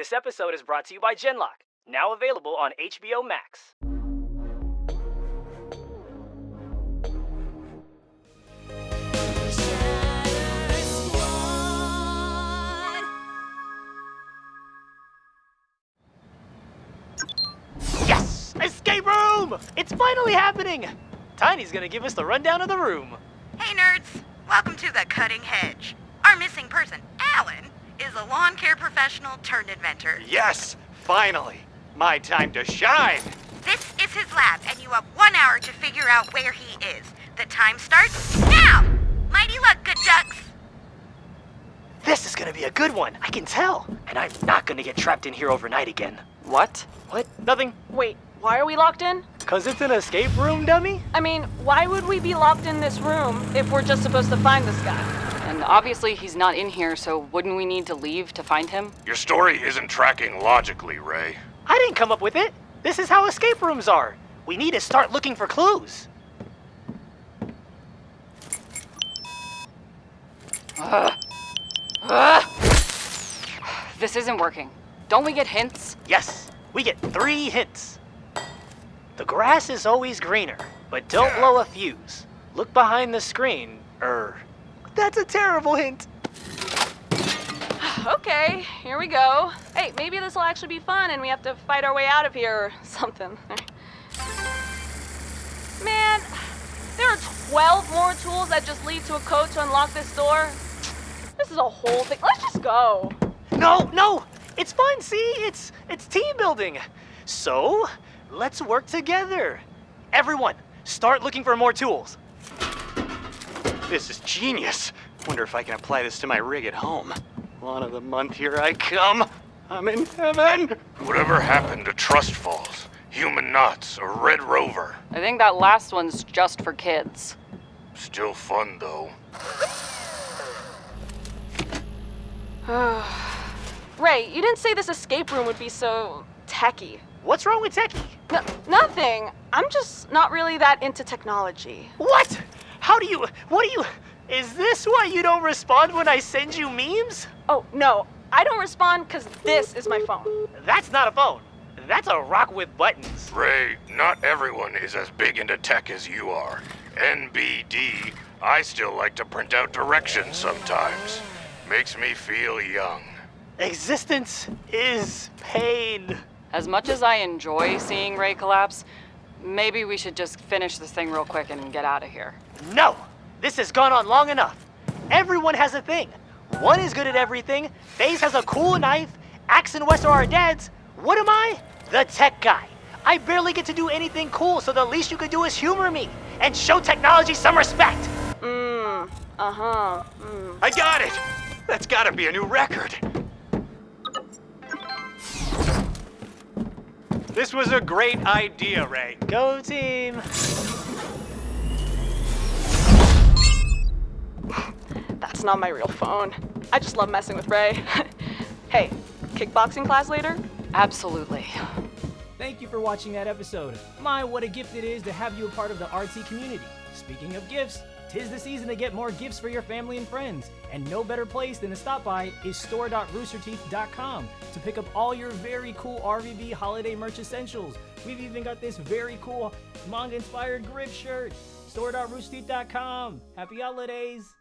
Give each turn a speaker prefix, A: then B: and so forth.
A: This episode is brought to you by Genlock, now available on HBO Max. Yes! Escape room! It's finally happening! Tiny's gonna give us the rundown of the room.
B: Hey nerds, welcome to the Cutting Hedge. Our missing person, Alan, is a lawn care professional turned inventor.
C: Yes, finally. My time to shine.
B: This is his lab, and you have one hour to figure out where he is. The time starts now! Mighty luck, good ducks!
A: This is gonna be a good one, I can tell. And I'm not gonna get trapped in here overnight again.
D: What?
A: What? Nothing.
E: Wait, why are we locked in?
A: Cause it's an escape room, dummy?
E: I mean, why would we be locked in this room if we're just supposed to find this guy?
D: And obviously he's not in here, so wouldn't we need to leave to find him?
F: Your story isn't tracking logically, Ray.
A: I didn't come up with it. This is how escape rooms are. We need to start looking for clues.
D: This isn't working. Don't we get hints?
A: Yes, we get three hints. The grass is always greener, but don't blow a fuse. Look behind the screen, er. That's a terrible hint.
E: Okay, here we go. Hey, maybe this will actually be fun and we have to fight our way out of here or something. Man, there are 12 more tools that just lead to a code to unlock this door. This is a whole thing. Let's just go.
A: No, no, it's fun. See, it's it's team building. So let's work together. Everyone, start looking for more tools.
C: This is genius. Wonder if I can apply this to my rig at home. Lawn of the month, here I come. I'm in heaven.
F: Whatever happened to Trust Falls, Human Knots, or Red Rover?
D: I think that last one's just for kids.
F: Still fun, though.
E: Ray, you didn't say this escape room would be so techy.
A: What's wrong with Techie?
E: No, nothing. I'm just not really that into technology.
A: What? How do you? What do you? Is this why you don't respond when I send you memes?
E: Oh, no. I don't respond because this is my phone.
A: That's not a phone. That's a rock with buttons.
F: Ray, not everyone is as big into tech as you are. NBD, I still like to print out directions sometimes. Makes me feel young.
A: Existence is pain.
D: As much as I enjoy seeing Ray collapse, maybe we should just finish this thing real quick and get out of here.
A: No! This has gone on long enough. Everyone has a thing. One is good at everything, FaZe has a cool knife, Axe and Wes are our dads. What am I? The tech guy. I barely get to do anything cool, so the least you could do is humor me and show technology some respect.
E: Mmm, uh huh. Mm.
C: I got it. That's gotta be a new record. This was a great idea, Ray.
A: Go team.
E: That's not my real phone. I just love messing with Ray. hey, kickboxing class later?
D: Absolutely.
G: Thank you for watching that episode. My, what a gift it is to have you a part of the RT community. Speaking of gifts, tis the season to get more gifts for your family and friends. And no better place than to stop by is store.roosterteeth.com to pick up all your very cool RVB holiday merch essentials. We've even got this very cool manga inspired grip shirt. Store.roosterteeth.com. Happy holidays!